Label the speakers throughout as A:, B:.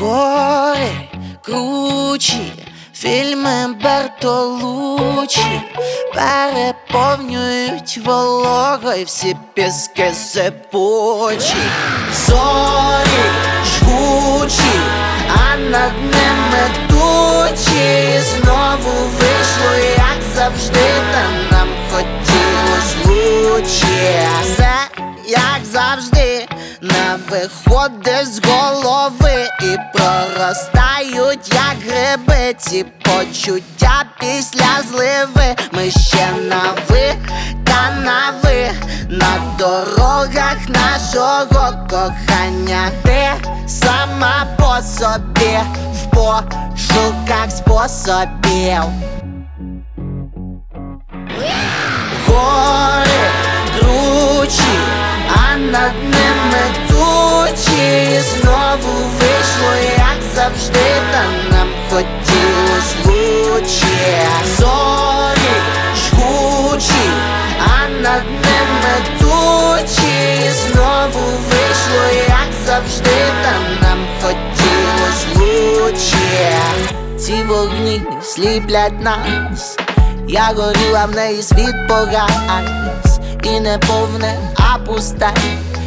A: Гори кручі, фільми Бертолучі переповнюють вологою всі піски сипучі, зорі жгучі, а над ними тучі. Знову вийшло, як завжди, та нам хотілось лучше. Все як завжди, не виходить з голови і проростають, як гриби, ці почуття після зливи. Ми ще на ви та на ви на дорогах нашого кохання. Ти сама по собі в пошуках способів. Гори як завжди, та нам хотілось лучше Зорі жгучі, а над ними тучі. Знову вийшло, як завжди, та нам хотілось лучше Ці вогні сліплять нас я горіла в неї світ погас І не повне, а пусте,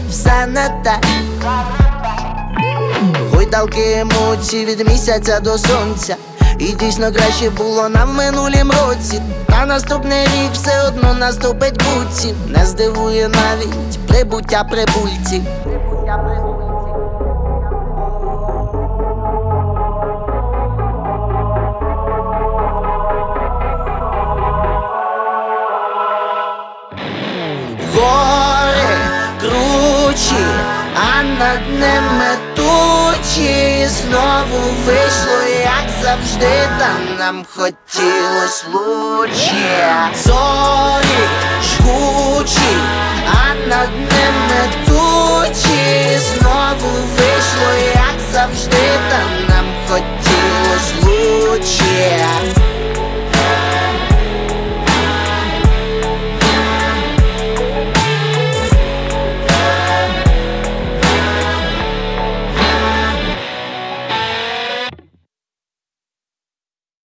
A: все не те Гойдалки емоцій від місяця до сонця. І дійсно краще було нам минулім році. Та наступний рік все одно наступить буці. Не здивує навіть прибуття прибульців над ними тучі знову вийшло, як завжди, там нам хотілось лучше. Зорі жгучі, а над ними тучі знову вийшло, як завжди, там нам хотілося лучі